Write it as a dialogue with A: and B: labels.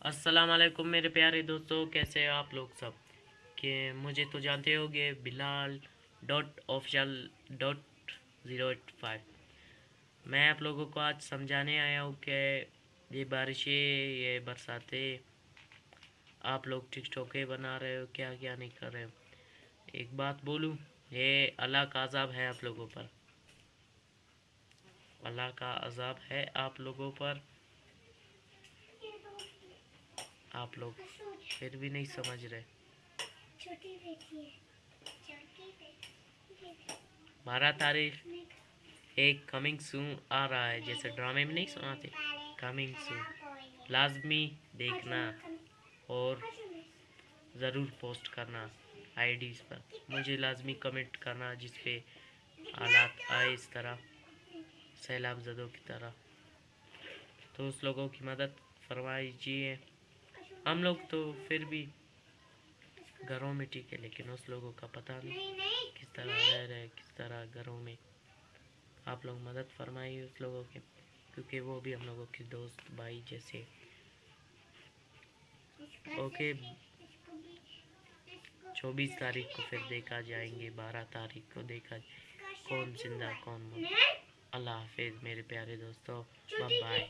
A: السلام علیکم میرے پیارے دوستوں کیسے آپ لوگ سب؟ کہ مجھے تو جانتے ہو گے، Bilal dot official dot zero eight five. میں آپ لوگوں کو آج سمجھانے آیا ہوں کہ یہ بارشیں، یہ برساتیں آپ لوگ ٹک ٹوکے بنا رہے ہو، کیا کیا نہیں کر رہے ہو۔ ایک بات بولوں، یہ اللہ کا عذاب ہے آپ لوگوں پر۔ اللہ کا عذاب ہے آپ لوگوں پر۔ آپ لوگ۔ پھر بھی نہیں سمجھ رہے۔ بارہ تاریخ۔ ایک کمنگ سون آ رہا ہے۔ جیسے ڈرامے میں نہیں سناتے۔ کمنگ سون لازمی دیکھنا اور ضرور پوسٹ کرنا آئی ڈیز پر۔ مجھے لازمی کمنٹ کرنا جس پہ حالات آئے اس طرح۔ سیلاب زدوں کی طرح۔ تو اس لوگوں کی مدد فرمائیے ہم لوگ تو پھر بھی گھروں میں ٹھیک ہے لیکن اس لوگوں کا پتہ نہیں کس طرح رہ رہے کس طرح گھروں میں۔ آپ لوگ مدد فرمائیے اس لوگوں کے کیونکہ وہ بھی ہم لوگوں کے دوست بھائی جیسے۔ اوکے چوبیس تاریخ کو پھر دیکھا جائیں گے بارہ تاریخ کو دیکھا کون زندہ کون اللہ حافظ میرے پیارے دوستوں بائے